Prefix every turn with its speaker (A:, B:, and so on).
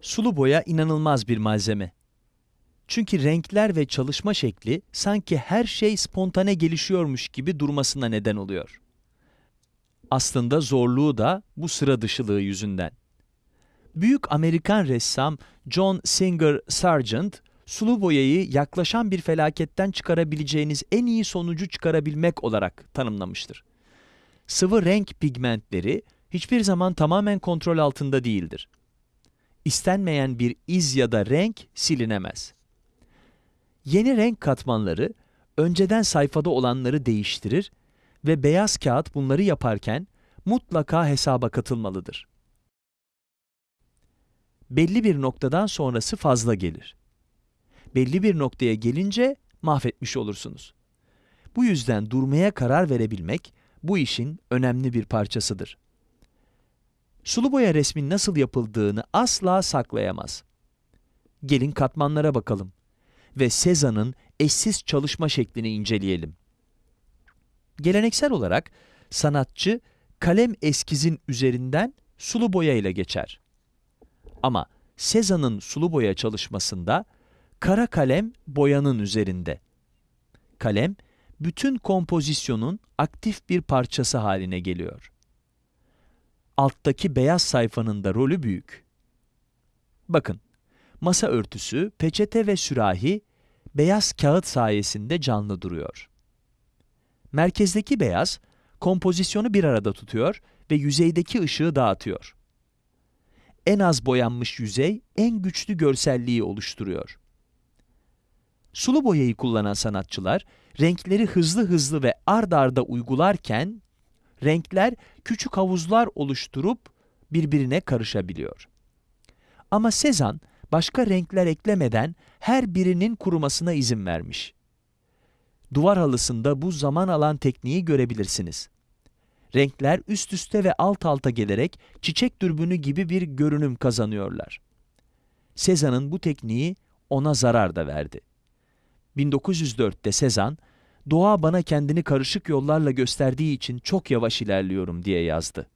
A: Sulu boya inanılmaz bir malzeme. Çünkü renkler ve çalışma şekli sanki her şey spontane gelişiyormuş gibi durmasına neden oluyor. Aslında zorluğu da bu sıra dışılığı yüzünden. Büyük Amerikan ressam John Singer Sargent, sulu boyayı yaklaşan bir felaketten çıkarabileceğiniz en iyi sonucu çıkarabilmek olarak tanımlamıştır. Sıvı renk pigmentleri hiçbir zaman tamamen kontrol altında değildir. İstenmeyen bir iz ya da renk silinemez. Yeni renk katmanları önceden sayfada olanları değiştirir ve beyaz kağıt bunları yaparken mutlaka hesaba katılmalıdır. Belli bir noktadan sonrası fazla gelir. Belli bir noktaya gelince mahvetmiş olursunuz. Bu yüzden durmaya karar verebilmek bu işin önemli bir parçasıdır. Sulu boya resmin nasıl yapıldığını asla saklayamaz. Gelin katmanlara bakalım ve Cézanne'ın eşsiz çalışma şeklini inceleyelim. Geleneksel olarak sanatçı kalem eskizin üzerinden sulu boya ile geçer. Ama Cézanne'ın sulu boya çalışmasında kara kalem boyanın üzerinde. Kalem bütün kompozisyonun aktif bir parçası haline geliyor. Alttaki beyaz sayfanın da rolü büyük. Bakın, masa örtüsü, peçete ve sürahi beyaz kağıt sayesinde canlı duruyor. Merkezdeki beyaz, kompozisyonu bir arada tutuyor ve yüzeydeki ışığı dağıtıyor. En az boyanmış yüzey en güçlü görselliği oluşturuyor. Sulu boyayı kullanan sanatçılar, renkleri hızlı hızlı ve ard arda uygularken, renkler küçük havuzlar oluşturup birbirine karışabiliyor. Ama Cézanne, başka renkler eklemeden her birinin kurumasına izin vermiş. Duvar halısında bu zaman alan tekniği görebilirsiniz. Renkler üst üste ve alt alta gelerek çiçek dürbünü gibi bir görünüm kazanıyorlar. Cézanne'ın bu tekniği ona zarar da verdi. 1904'te Cézanne, doğa bana kendini karışık yollarla gösterdiği için çok yavaş ilerliyorum diye yazdı.